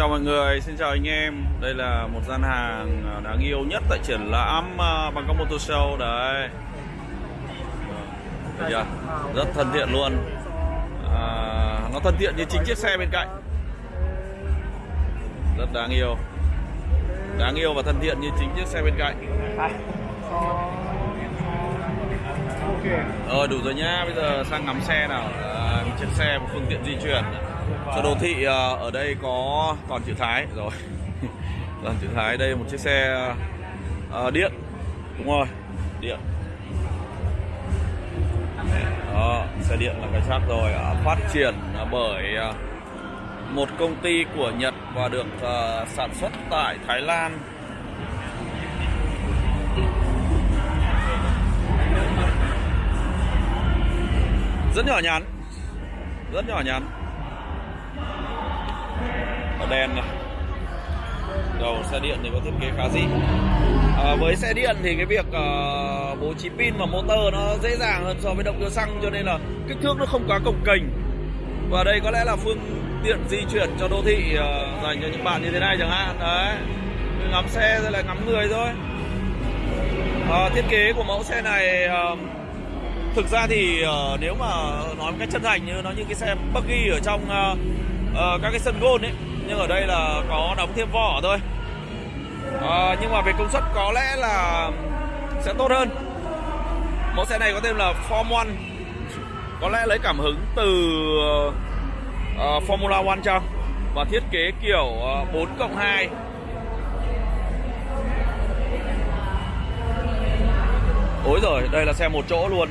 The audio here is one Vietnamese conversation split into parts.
chào mọi người, xin chào anh em. Đây là một gian hàng à, đáng yêu nhất tại triển lãm bằng Bangkok Motor Show. Đấy. Thấy chưa? Rất thân thiện luôn. À, Nó thân thiện như chính chiếc xe bên cạnh. Rất đáng yêu. Đáng yêu và thân thiện như chính chiếc xe bên cạnh. Rồi đủ rồi nhá, bây giờ sang ngắm xe nào. À, Chiếc xe một phương tiện di chuyển cho đô thị à, ở đây có toàn chữ Thái rồi. Toàn chữ Thái đây một chiếc xe à, điện đúng rồi điện. Đó, xe điện là cái chắc rồi à, phát triển à, bởi à, một công ty của Nhật và được à, sản xuất tại Thái Lan. Rất nhỏ nhắn. Rất nhỏ nhắn đèn này. Đầu xe điện thì có thiết kế khá dị à, với xe điện thì cái việc uh, bố trí pin và motor nó dễ dàng hơn so với động cơ xăng cho nên là kích thước nó không quá cồng kềnh. Và đây có lẽ là phương tiện di chuyển cho đô thị uh, dành cho những bạn như thế này chẳng hạn. Đấy. Ngắm xe rồi lại ngắm người thôi. À, thiết kế của mẫu xe này uh, thực ra thì uh, nếu mà nói một cách chân thành như nó như cái xe buggy ở trong uh, uh, các cái sân gôn ấy nhưng ở đây là có đóng thêm vỏ thôi. À, nhưng mà về công suất có lẽ là sẽ tốt hơn. Mẫu xe này có tên là Form One. Có lẽ lấy cảm hứng từ uh, Formula One trong và thiết kế kiểu ờ, uh, 4 cộng 2 Ôi rồi, đây là xe một chỗ luôn.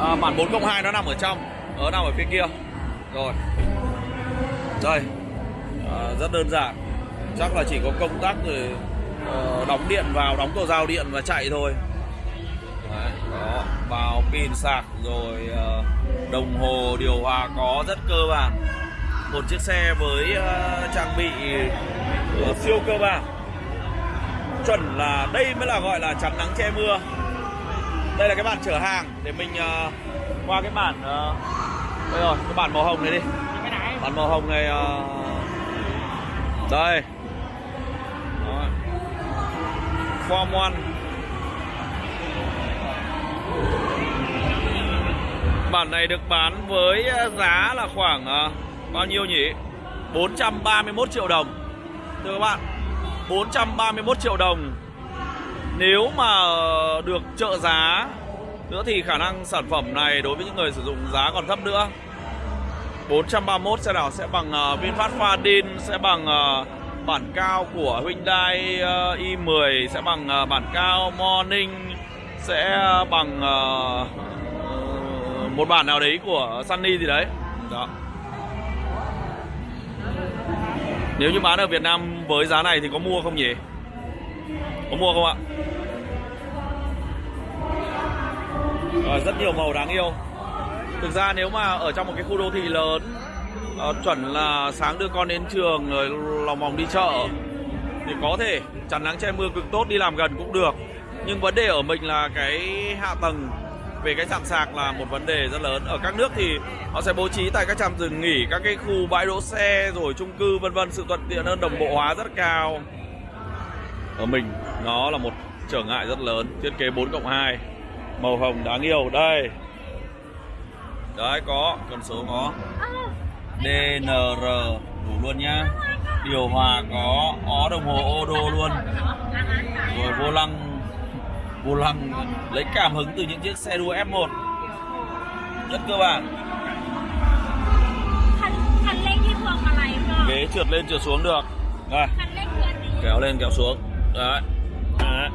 À, Bản 4 cộng 2 nó nằm ở trong Nó nằm ở phía kia. Rồi đây à, ờ, rất đơn giản. Chắc là chỉ có công tắc rồi uh, đóng điện vào đóng cầu dao điện và chạy thôi. Đấy, đó vào pin sạc rồi uh, đồng hồ điều hòa có rất cơ bản. Một chiếc xe với uh, trang bị uh, siêu cơ bản. Chuẩn là đây mới là gọi là chắn nắng che mưa. Đây là cái bản chở hàng để mình uh, qua cái bản uh, đây rồi cái bản màu hồng này đi bản màu hồng này uh... đây. Đó. form one. Bản này được bán với à, giá là khoảng uh, bao nhiêu nhỉ? 431 triệu đồng. Thưa các bạn 431 triệu đồng. Nếu mà được trợ giá nữa thì khả năng sản phẩm này đối với những người sử dụng giá còn thấp nữa. 431 xe nào sẽ bằng uh, VinFast Fadin sẽ bằng uh, bản cao của Hyundai ờ, uh, i10 sẽ bằng uh, bản cao Morning sẽ bằng uh, một bản nào đấy của Sunny gì đấy. Đó. Nếu như bán ở Việt Nam với giá này thì có mua không nhỉ? Có mua không ạ? Rồi, rất nhiều màu đáng yêu. Thực ra nếu mà ở trong một cái khu đô thị lớn uh, Chuẩn là sáng đưa con đến trường rồi lòng vòng đi chợ Thì có thể chắn nắng che mưa cực tốt đi làm gần cũng được. Nhưng vấn đề ở mình là cái hạ tầng về cái trạm sạc là một vấn đề rất lớn. Ở các nước thì họ sẽ bố trí tại các trạm dừng nghỉ Các cái khu bãi đỗ xe rồi chung cư vân vân. Sự thuận tiện hơn đồng bộ hóa rất cao. Ở mình nó là một trở ngại rất lớn. Thiết kế 4 cộng 2 Màu hồng đáng yêu. Đây. Đấy có, con số có. DNR đủ luôn nhá. Điều hòa có, ó đồng hồ ô đô luôn. Rồi vô lăng Vô lăng lấy cảm hứng từ những chiếc xe đua F1 Rất cơ bản. Ghế trượt lên trượt xuống được. Đây Kéo lên kéo xuống. Đấy. Đấy.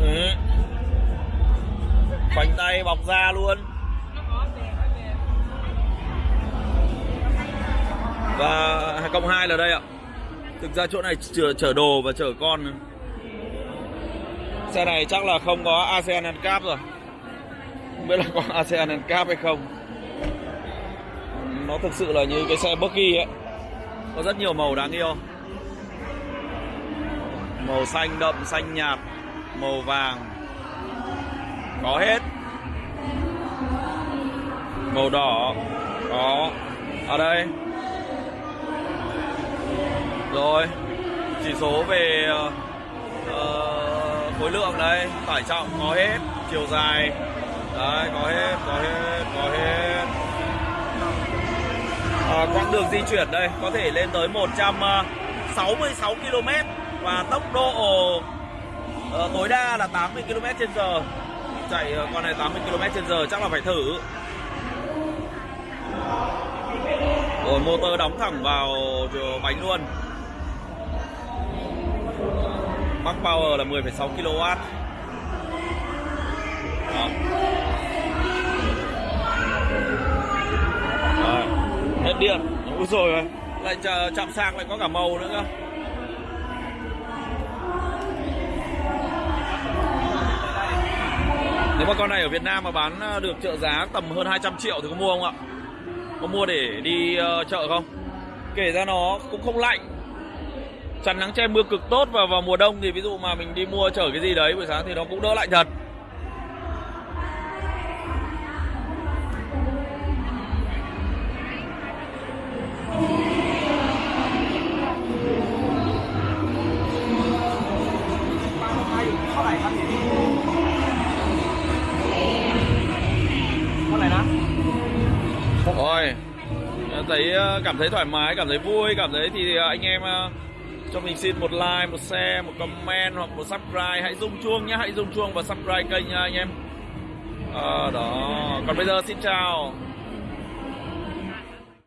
Ừ khoanh tay bọc da luôn. Và cộng hai là đây ạ. Thực ra chỗ này chở, chở đồ và chở con. Xe này chắc là không có ASEAN Cap rồi. Không biết là có ASEAN Cap hay không. Nó thực sự là như cái xe buggy ấy. Có rất nhiều màu đáng yêu. Màu xanh đậm xanh nhạt màu vàng có hết. Màu đỏ. Có. Ở đây. Rồi. Chỉ số về uh, khối lượng đây. Tải trọng. Có hết. Chiều dài. Đấy có hết có hết có hết. À, quãng đường di chuyển đây. Có thể lên tới 166 km và tốc độ uh, tối đa là 80 km trên giờ chạy ờ, con này 80 km trên giờ chắc là phải thử. Rồi motor đóng thẳng vào bánh luôn. Max Power là 10,6 kW Đó. Đó. hết điện. Úi rồi lại chạm sang lại có cả màu nữa cơ. Nếu mà con này ở Việt Nam mà bán ờ, được trợ giá tầm hơn 200 triệu thì có mua không ạ? Có mua để đi uh, chợ không? Kể ra nó cũng không lạnh Chắn nắng che mưa cực tốt và vào mùa đông thì ví dụ mà mình đi mua chở cái gì đấy buổi sáng thì nó cũng đỡ lạnh thật thấy ờ, cảm thấy thoải mái, cảm thấy vui, cảm thấy thì ờ, anh em ờ, cho mình xin một like, một share, một comment hoặc một subscribe. Hãy rung chuông nhé, hãy rung chuông và subscribe kênh nha anh em. À, Đó, còn bây giờ xin chào.